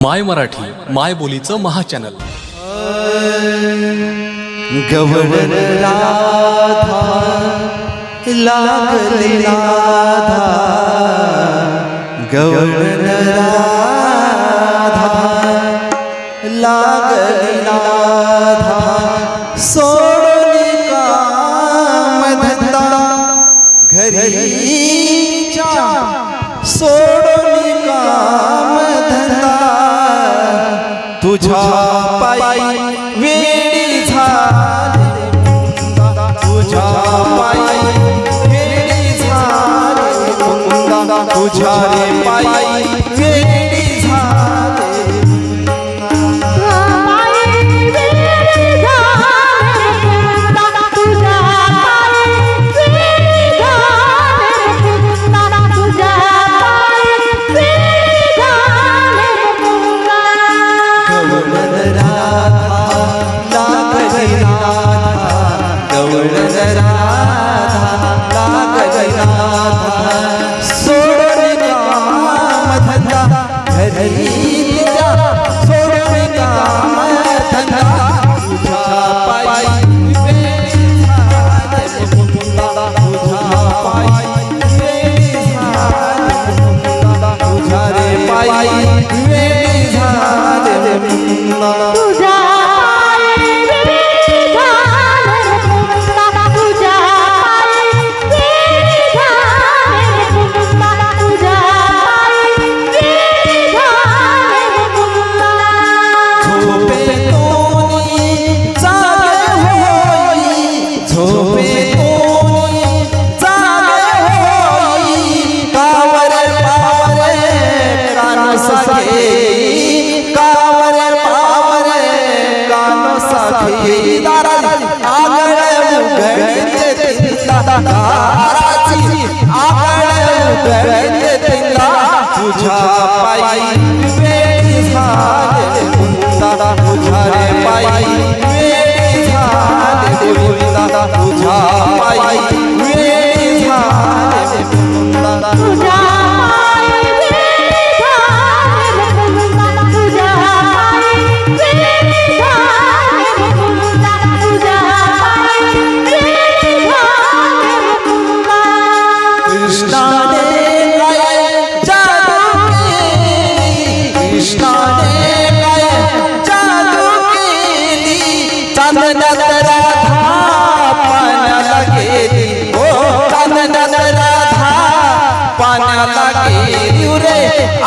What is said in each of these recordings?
माय मराठी माय बोलीचं महाचॅनल. गवळण राधा लागले राधा गवळण राधा लागले राधा सोडून काम धंदा घरीच्या सोड तुझ्या पायी वेळी झाले मुंदा. तुझ्या पायी वेळी झाले मुंदा. तुझ्या तुझ्या पायी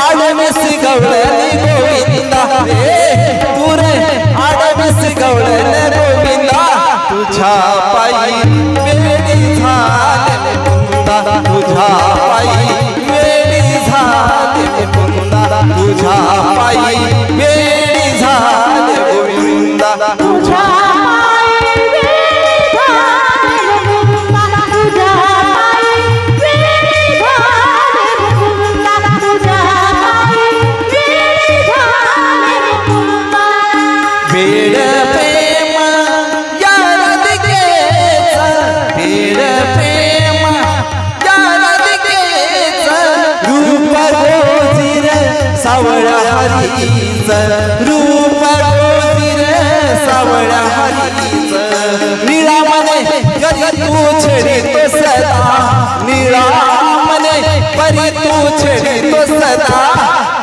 आडवीस गवळणी गोविंदा. रे तू रे आडवीस गवळण गोविंदा. तुझ्या पायी वेळी झाले मुंदा तुझ्या पायी वेळी झाले मुंदा तुझ्या पायी सावळ्या हरीच रूप रे सावळ्या हरीच. निळामने करी तू छेडी तो सदा. निळामने परी तू छेडी तो सदा.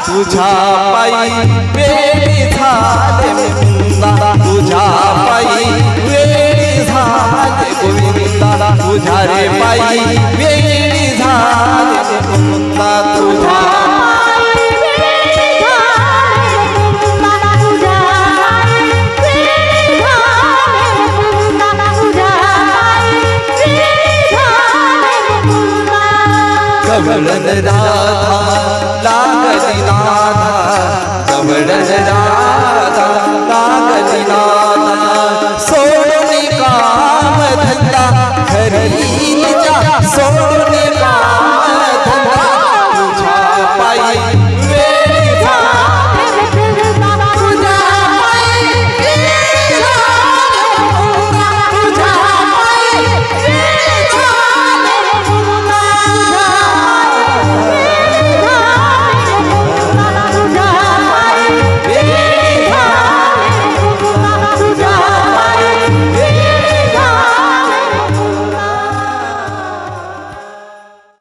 तुझ्या पायी वेळी झाले मुंदा तुझ्या पायी वेळी झाले गोविंदा. तुझ्या रे पायी कवळण राधा लागली राधा कवळण राधा